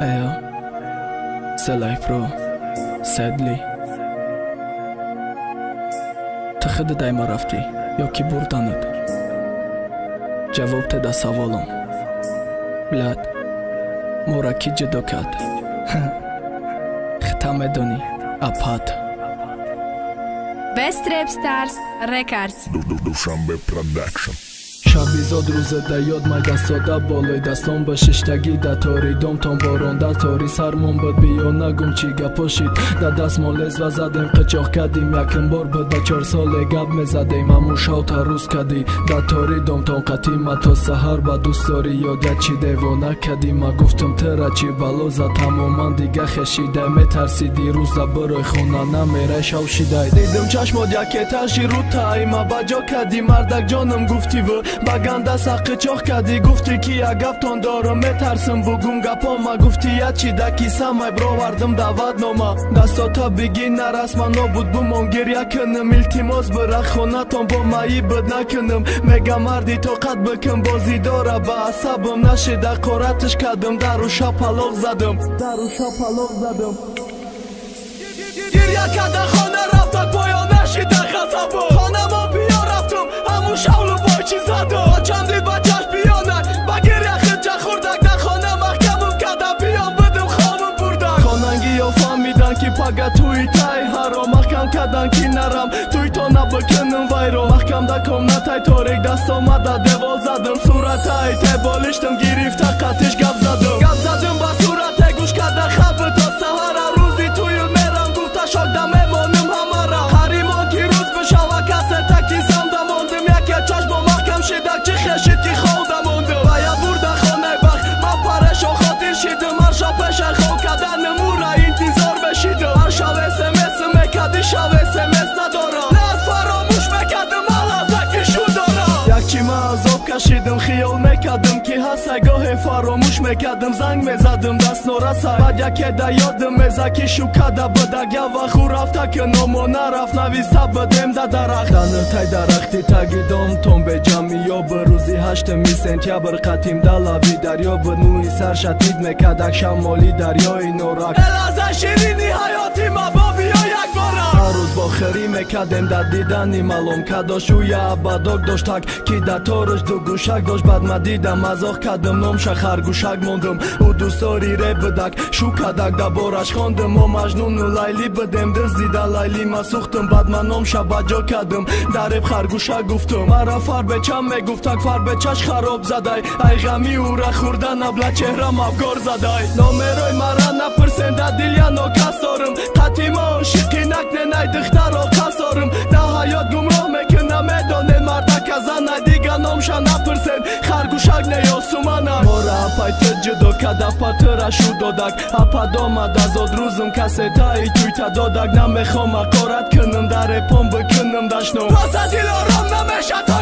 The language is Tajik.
Эё Селайфро Седли Ты хиди дайма рафтӣ ё ки бурданад ҷавоб теда саволам блад мора ки ҷудо кард хита медонӣ апат Best Rap Stars Records. Dushanbe Production. Шабизод рӯзада ёд майда сода болои дастон ба шиштагӣ да тори домтон боронда тори сармон бад биё нагум чӣ гапошид да дастмон лезва задем қичоқ кардим якин бор бад ба чор соле гап мезадем. Аму шавта рӯз кардӣ да тори домтон қатима то саҳар ба дӯстдорӣ ёда чӣ девона кардӣ ма гуфтам тера чӣ балоза тамоман дига хешидай метарсидӣ рӯза барои хона намерай шавшидай дидим чашмот якеташи рутаима ба ҷо кардӣ мардак ҷонам гуфтиву ба ганда саққичоқ кардӣ гуфтӣ ки як гаптон дорам. Метарсам бугум гапома гуфтӣ ячи даки самай бровардам даъватнома дастота бигӣ нарасма нобуд бумон гирья кунам илтимос бира хонатон бо маи бад накунам. Мега марди тоқат бикун бозӣ дора ба асабам. Нашида қоратиш кардам дару шапалоқ задам. Дару шапалоқ задам. Гирья карда тай ҳаро маҳкам кардан ки нарам туи то набикунам вайро маҳкамда комнатай торик даст омада девол задам суратай теболиштам гирифта қатиш гап задам гап задам ба сурате гӯш карда хаби то саҳара рӯзи тую мерам гуфта шокда мемоним ҳамара ҳаримон ки рӯз бишава касета ки замда мондим яке чашмо маҳкам шидак чӣ хешид ки холда азоб кашидим хиёл мекардим ки ҳаста гоҳе фаромӯш мекардим занг мезадим даст нораса баъд яке да ёдим меза ки шу када бадак я ваху рафта ки номо нарафт. Нависта бадем да дарахт. Даниртай дарахти таги домтон беҷамъи ёб рӯзи ҳаштми сентябр қатим да лави дарё. Бу нӯи сар шатид мекардак шамоли дарёи норак. Элаза ширини бохирӣ мекардем дар дидани малом кадошу яабадок доштак ки да торш ду гӯшак дошт. Бад ма дидам мазоқ кардам номша харгӯшак мондам ӯ дӯстдори ре бидак шу кадак да бораш хондам мо маҷнуну лайли бидем диздида лайли ма сӯхтам бад ма номша ба ҷо кардам дареб харгӯшак гуфтам мара фарбечам мегуфтак фарбечаш хароб задай. Ай ғами ӯра хӯрдан абла чеҳрам афгор задай. Номерои харгӯшак неёсуманак мора апайти ҷудо када патирашу додак. Ападомад азод рӯзум касетаи туйта додак. Намехом ақорат кунам дарепон бикунам дашном васа дилором намеша тоя